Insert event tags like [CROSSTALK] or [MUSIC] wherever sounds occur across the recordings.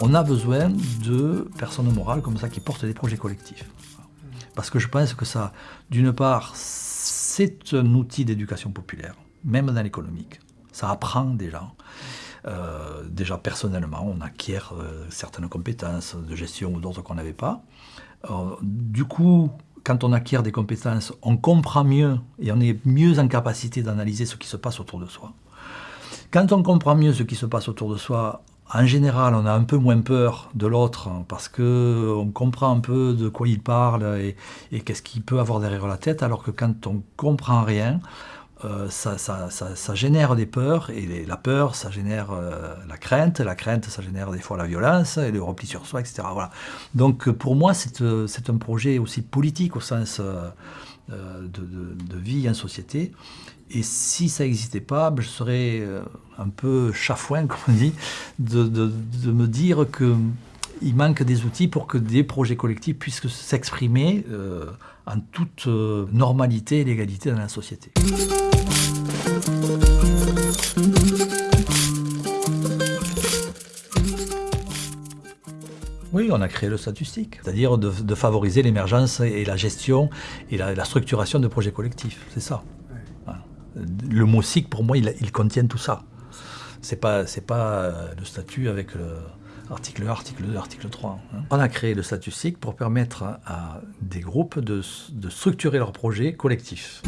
On a besoin de personnes morales comme ça qui portent des projets collectifs. Parce que je pense que ça, d'une part, c'est un outil d'éducation populaire, même dans l'économique. Ça apprend déjà. Euh, déjà personnellement, on acquiert euh, certaines compétences de gestion ou d'autres qu'on n'avait pas. Euh, du coup, quand on acquiert des compétences, on comprend mieux et on est mieux en capacité d'analyser ce qui se passe autour de soi. Quand on comprend mieux ce qui se passe autour de soi, en général, on a un peu moins peur de l'autre parce qu'on comprend un peu de quoi il parle et, qu'est-ce qu'il peut avoir derrière la tête, alors que quand on comprend rien, euh, ça, génère des peurs, et la peur, ça génère euh, la crainte, la crainte, ça génère des fois la violence, et le repli sur soi, etc. Voilà. Donc pour moi, c'est euh, un projet aussi politique au sens de, vie en société. Et si ça n'existait pas, ben, je serais euh, un peu chafouin, [LAUGHS] comme on dit, de, me dire qu'il manque des outils pour que des projets collectifs puissent s'exprimer euh, en toute euh, normalité et légalité dans la société. Oui, on a créé le statistique, c'est-à-dire de, favoriser l'émergence et la gestion et la structuration de projets collectifs, c'est ça le mot SIC, pour moi, il, contient tout ça. C'est pas, pas euh, le statut avec l'article 1, article 2, article 3. Hein. On a créé le statut SIC pour permettre à, des groupes de, structurer leurs projets collectifs.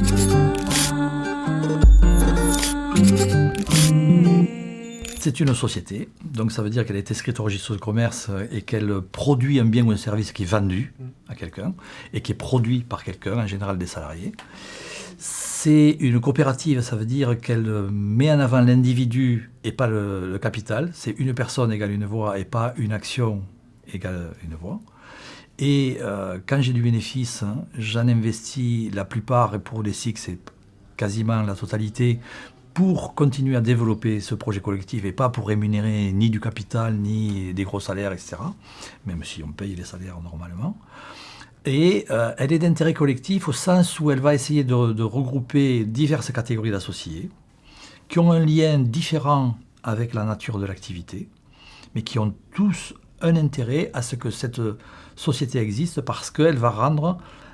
C'est une société, donc ça veut dire qu'elle est inscrite au registre de commerce et qu'elle produit un bien ou un service qui est vendu à quelqu'un et qui est produit par quelqu'un, en général des salariés. C'est une coopérative, ça veut dire qu'elle met en avant l'individu et pas le, capital. C'est une personne égale une voix et pas une action égale une voix. Et euh, quand j'ai du bénéfice, hein, j'en investis la plupart, et pour les SIC, c'est quasiment la totalité, pour continuer à développer ce projet collectif et pas pour rémunérer ni du capital, ni des gros salaires, etc. Même si on paye les salaires normalement. Et euh, elle est d'intérêt collectif au sens où elle va essayer de, regrouper diverses catégories d'associés qui ont un lien différent avec la nature de l'activité, mais qui ont tous un intérêt à ce que cette société existe parce qu'elle va rendre, euh,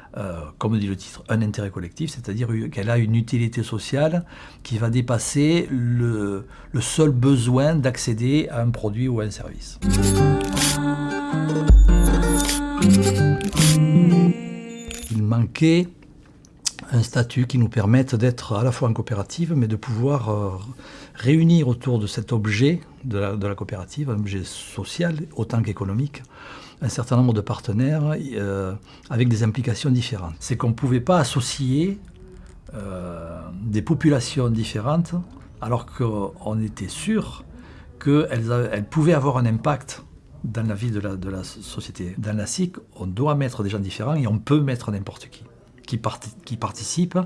comme dit le titre, un intérêt collectif, c'est-à-dire qu'elle a une utilité sociale qui va dépasser le, le seul besoin d'accéder à un produit ou à un service. Il manquait un statut qui nous permette d'être à la fois en coopérative, mais de pouvoir euh, réunir autour de cet objet de la, coopérative, un objet social autant qu'économique, un certain nombre de partenaires euh, avec des implications différentes. C'est qu'on ne pouvait pas associer euh, des populations différentes alors qu'on était sûr qu'elles pouvaient avoir un impact dans la vie de la, société. Dans la SIC, on doit mettre des gens différents et on peut mettre n'importe qui, qui, qui participe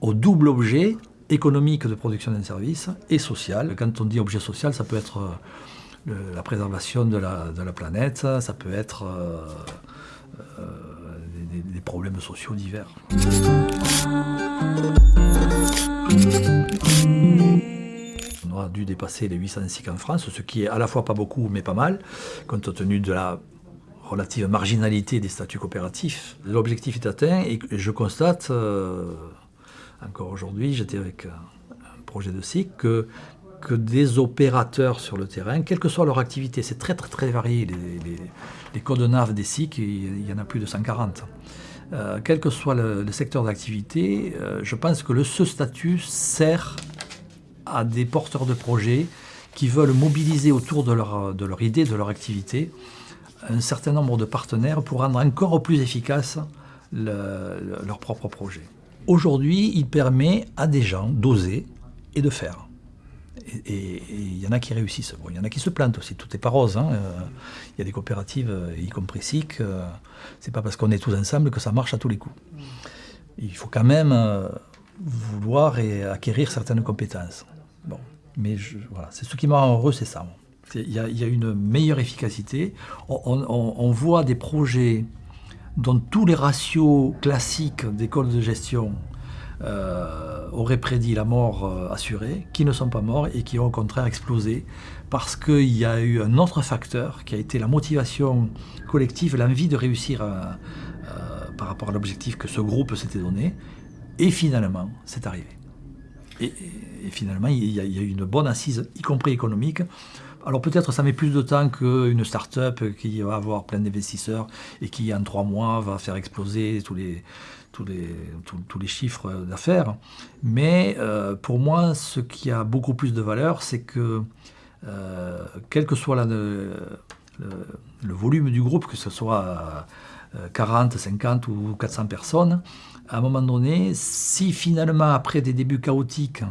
au double objet économique de production d'un service et social. Quand on dit objet social, ça peut être euh, la préservation de la, planète, ça peut être euh, euh, des, problèmes sociaux divers on aura dû dépasser les 800 SIC en France, ce qui est à la fois pas beaucoup mais pas mal, compte tenu de la relative marginalité des statuts coopératifs. L'objectif est atteint et je constate, encore aujourd'hui, j'étais avec un, projet de SIC, que, que des opérateurs sur le terrain, quelle que soit leur activité, c'est très très très varié, les, codes NAV des SIC, il y en a plus de 140. Euh, quel que soit le, secteur d'activité, euh, je pense que le, ce statut sert à des porteurs de projets qui veulent mobiliser autour de leur, de leur idée, de leur activité, un certain nombre de partenaires pour rendre encore plus efficace leur propre projet. Aujourd'hui, il permet à des gens d'oser et de faire. Et il y en a qui réussissent. il y en a qui se plantent aussi. Tout n'est pas rose. Hein. Euh, il y a des coopératives, euh, y compris SIC. Euh, c'est pas parce qu'on est tous ensemble que ça marche à tous les coups. Il faut quand même vouloir et acquérir certaines compétences. Bon, mais voilà, c'est ce qui m'a heureux, c'est ça. Il y, a, une meilleure efficacité. On, voit des projets dont tous les ratios classiques d'école de gestion euh, auraient prédit la mort euh, assurée, qui ne sont pas morts et qui ont au contraire explosé parce qu'il y a eu un autre facteur qui a été la motivation collective, l'envie de réussir par rapport à l'objectif que ce groupe s'était donné. Et finalement, c'est arrivé. Et, finalement, il y, a, il y, a, eu une bonne assise, y compris économique, alors peut-être ça met plus de temps qu'une start-up qui va avoir plein d'investisseurs et qui en trois mois va faire exploser tous les, tous les, tous, les chiffres d'affaires. Mais euh, pour moi, ce qui a beaucoup plus de valeur, c'est que euh, quel que soit le, le, volume du groupe, que ce soit 40, euh, 50 ou 400 personnes, à un moment donné, si finalement après des débuts chaotiques,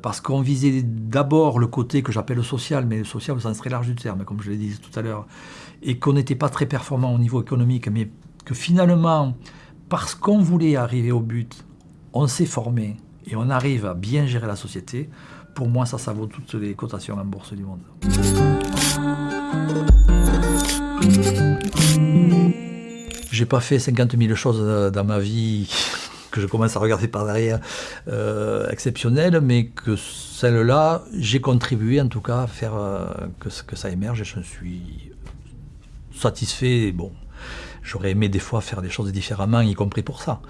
parce qu'on visait d'abord le côté que j'appelle social, mais le social au sens très large du terme, comme je l'ai dit tout à l'heure, et qu'on n'était pas très performant au niveau économique, mais que finalement, parce qu'on voulait arriver au but, on s'est formé et on arrive à bien gérer la société, pour moi, ça, ça vaut toutes les cotations en bourse du monde. J'ai pas fait 50 000 choses dans ma vie que je commence à regarder par derrière, euh, exceptionnelle, mais que celle-là, j'ai contribué en tout cas à faire euh, que, que, ça émerge et je suis satisfait. Bon, j'aurais aimé des fois faire des choses différemment, y compris pour ça,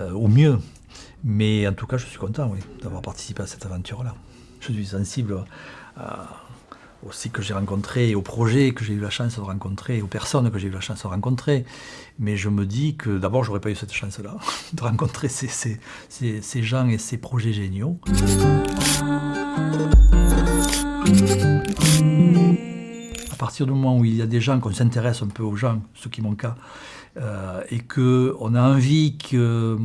euh, au mieux. Mais en tout cas, je suis content d'avoir participé à cette aventure-là. Je suis sensible à aussi que j'ai rencontré, aux projets que j'ai eu la chance de rencontrer, aux personnes que j'ai eu la chance de rencontrer. Mais je me dis que d'abord, j'aurais pas eu cette chance-là, [LAUGHS] de rencontrer ces, ces, gens et ces projets géniaux. À partir du moment où il y a des gens, qu'on s'intéresse un peu aux gens, ce qui est mon cas, euh, et qu'on a envie que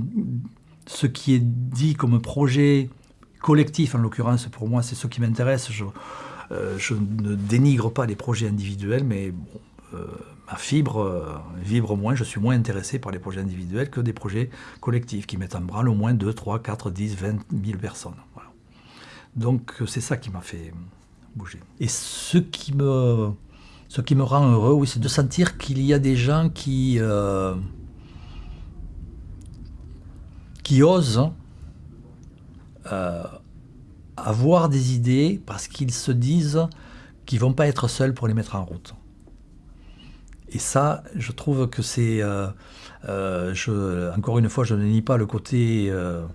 ce qui est dit comme projet collectif, en l'occurrence pour moi, c'est ce qui m'intéresse. Euh, je ne dénigre pas les projets individuels, mais euh, ma fibre euh, vibre moins, je suis moins intéressé par les projets individuels que des projets collectifs qui mettent en branle au moins 2, 3, 4, 10, 20 000 personnes. Donc c'est ça qui m'a fait bouger. Et ce qui me, ce qui me rend heureux, c'est de sentir qu'il y a des gens qui, qui osent avoir des idées parce qu'ils se disent qu'ils vont pas être seuls pour les mettre en route. Et ça, je trouve que c'est... Euh, euh, encore une fois, je ne nie pas le côté euh,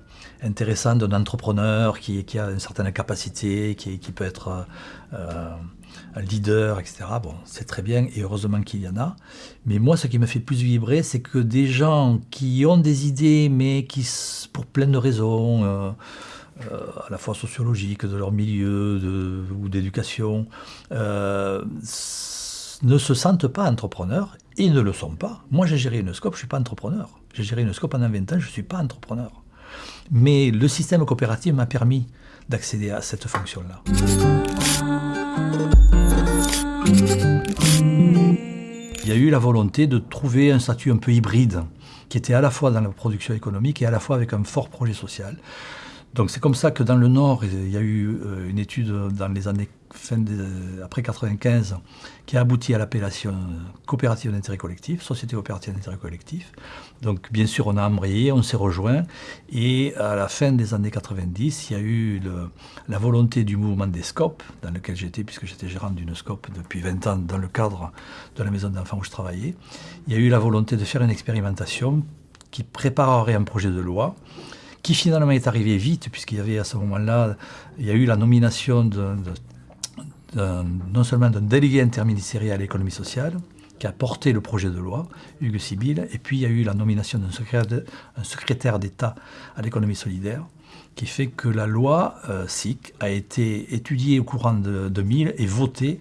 intéressant d'un entrepreneur qui, a une certaine capacité, qui, peut être un leader, etc. Bon, c'est très bien et heureusement qu'il y en a. Mais moi, ce qui me fait plus vibrer, c'est que des gens qui ont des idées, mais qui, pour plein de raisons, à la fois sociologiques, de leur milieu ou d'éducation, ne se sentent pas entrepreneurs et ne le sont pas. Moi, j'ai géré une scope, je ne suis pas entrepreneur. J'ai géré une scope pendant 20 ans, je ne suis pas entrepreneur. Mais le système coopératif m'a permis d'accéder à cette fonction-là. Il y a eu la volonté de trouver un statut un peu hybride, qui était à la fois dans la production économique et à la fois avec un fort projet social. Donc c'est comme ça que dans le Nord, il y a eu euh, une étude dans les années fin après 95 qui a abouti à l'appellation coopérative d'intérêt collectif, société coopérative d'intérêt collectif. Donc bien sûr on a embrayé, on s'est rejoint et à la fin des années 90, il y a eu la volonté du mouvement des SCOP, dans lequel j'étais puisque j'étais gérant d'une SCOP depuis 20 ans dans le cadre de la maison d'enfants où je travaillais. Il y a eu la volonté de faire une expérimentation qui préparerait un projet de loi qui finalement est arrivé vite, puisqu'il y avait à ce moment-là, il y a eu la nomination non seulement d'un délégué interministériel à l'économie sociale, qui a porté le projet de loi, Hugues Sibyl, et puis il y a eu la nomination d'un secrétaire d'État à l'économie solidaire, qui fait que la loi euh, SIC a été étudiée au courant de 2000 et votée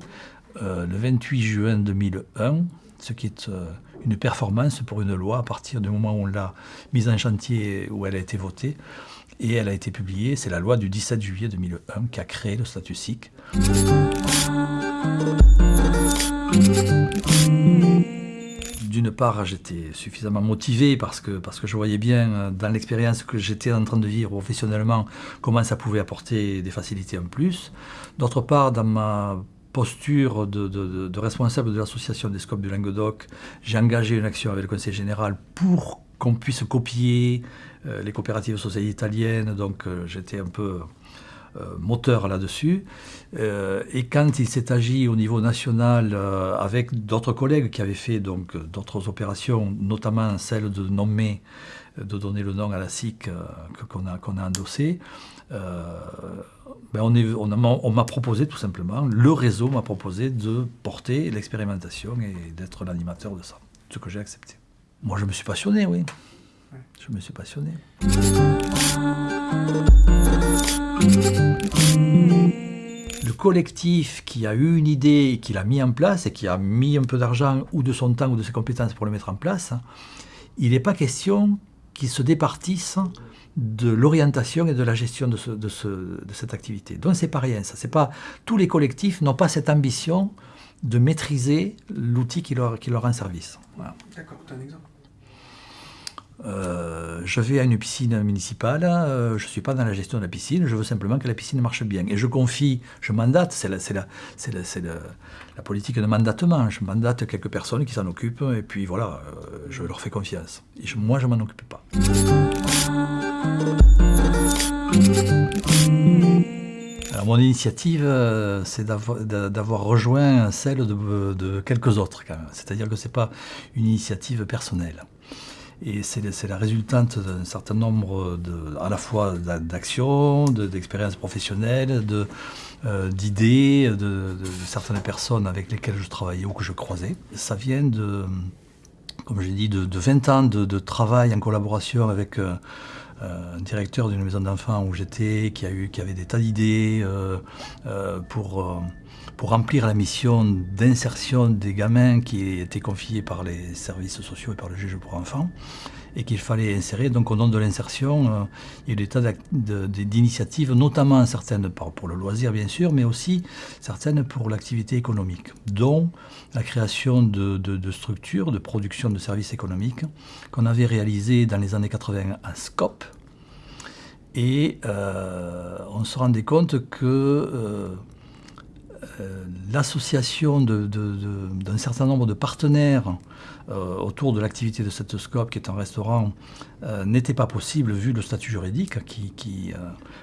euh, le 28 juin 2001, ce qui est euh, une performance pour une loi à partir du moment où on l'a mise en chantier, où elle a été votée. Et elle a été publiée, c'est la loi du 17 juillet 2001 qui a créé le statut SIC. D'une part, j'étais suffisamment motivé parce que, parce que je voyais bien euh, dans l'expérience que j'étais en train de vivre professionnellement comment ça pouvait apporter des facilités en plus. D'autre part, dans ma posture de, responsable de l'association des scopes du Languedoc, j'ai engagé une action avec le Conseil général pour qu'on puisse copier les coopératives sociales italiennes. Donc j'étais un peu moteur là-dessus. et quand il s'est agi au niveau national avec d'autres collègues qui avaient fait donc d'autres opérations, notamment celle de nommer de donner le nom à la SIC euh, qu'on a, qu'on a endossé, euh, ben on, m'a proposé tout simplement, le réseau m'a proposé de porter l'expérimentation et d'être l'animateur de ça, ce que j'ai accepté. Moi, je me suis passionné, oui. Je me suis passionné. Le collectif qui a eu une idée, qui l'a mis en place et qui a mis un peu d'argent ou de son temps ou de ses compétences pour le mettre en place, il n'est pas question qui se départissent de l'orientation et de la gestion de, cette activité. Donc c'est pas rien, ça. C'est pas tous les collectifs n'ont pas cette ambition de maîtriser l'outil qui leur, qui leur rend service. D'accord, tu as un exemple? Euh, je vais à une piscine municipale, euh, je ne suis pas dans la gestion de la piscine, je veux simplement que la piscine marche bien. Et je confie, je mandate, c'est la, la, la, politique de mandatement, je mandate quelques personnes qui s'en occupent, et puis voilà, euh, je leur fais confiance. Et moi, je ne m'en occupe pas. Mon initiative, c'est d'avoir rejoint celle de, quelques autres. C'est-à-dire que ce n'est pas une initiative personnelle. Et c'est la résultante d'un certain nombre de, à la fois d'actions, d'expériences professionnelles, euh, d'idées de, de, certaines personnes avec lesquelles je travaillais ou que je croisais. Ça vient de, comme j'ai dit, de, 20 ans de, travail en collaboration avec euh, un directeur d'une maison d'enfants où j'étais, qui, qui avait des tas d'idées euh, pour pour remplir la mission d'insertion des gamins qui étaient confiés par les services sociaux et par le juge pour enfants et qu'il fallait insérer. Donc au nom de l'insertion, euh, il y a eu des tas d'initiatives, notamment certaines pour le loisir bien sûr, mais aussi certaines pour l'activité économique, dont la création de, structures de production de services économiques qu'on avait réalisées dans les années 80 à SCOP. Et euh, on se rendait compte que euh, l'association d'un certain nombre de partenaires euh, autour de l'activité de cette scope, qui est un restaurant, euh, n'était pas possible vu le statut juridique qui,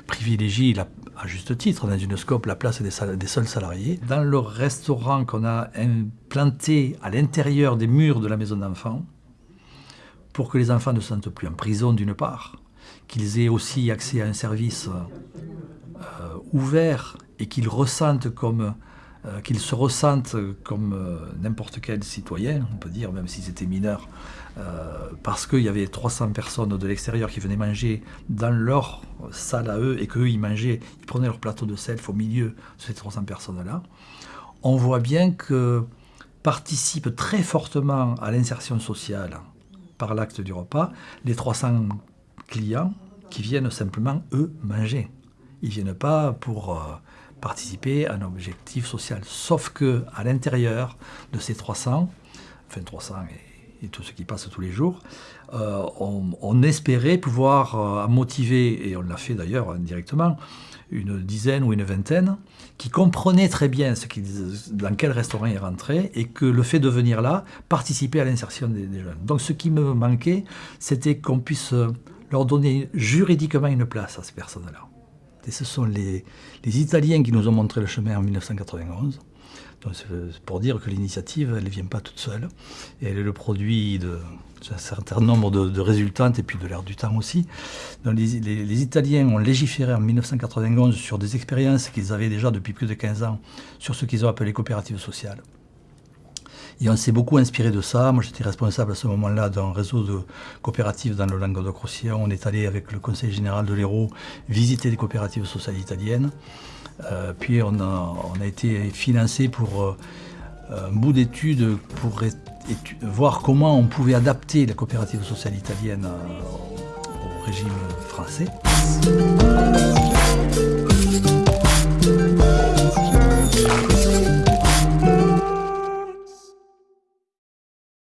privilégie, à juste titre, dans une scope, la place des, des seuls salariés. Dans le restaurant qu'on a implanté à l'intérieur des murs de la maison d'enfants, pour que les enfants ne se sentent plus en prison d'une part, qu'ils aient aussi accès à un service ouvert et qu'ils euh, se ressentent comme euh, n'importe quel citoyen, on peut dire, même s'ils étaient mineurs, euh, parce qu'il y avait 300 personnes de l'extérieur qui venaient manger dans leur salle à eux et qu'eux, ils mangeaient, ils prenaient leur plateau de self au milieu de ces 300 personnes-là. On voit bien que participent très fortement à l'insertion sociale par l'acte du repas les 300 clients qui viennent simplement, eux, manger. Ils ne viennent pas pour participer à un objectif social. Sauf que à l'intérieur de ces 300, enfin 300 et, tout ce qui passe tous les jours, euh, on, espérait pouvoir euh, motiver, et on l'a fait d'ailleurs indirectement, une dizaine ou une vingtaine qui comprenaient très bien dans quel restaurant ils rentraient et que le fait de venir là participait à l'insertion des, jeunes. Donc ce qui me manquait, c'était qu'on puisse leur donner juridiquement une place à ces personnes-là. Et ce sont les, Italiens qui nous ont montré le chemin en 1991. Donc c'est pour dire que l'initiative, elle ne vient pas toute seule. Elle est le produit d'un certain nombre de, résultantes et puis de l'air du temps aussi. les, Italiens ont légiféré en 1991 sur des expériences qu'ils avaient déjà depuis plus de 15 ans sur ce qu'ils ont appelé coopératives sociales. Et on s'est beaucoup inspiré de ça. Moi, j'étais responsable à ce moment-là d'un réseau de coopératives dans le Languedoc-Roussillon. On est allé avec le conseil général de l'Hérault visiter des coopératives sociales italiennes. Euh, puis on a, on a, été financé pour euh, un bout d'études pour voir comment on pouvait adapter la coopérative sociale italienne euh, au régime français.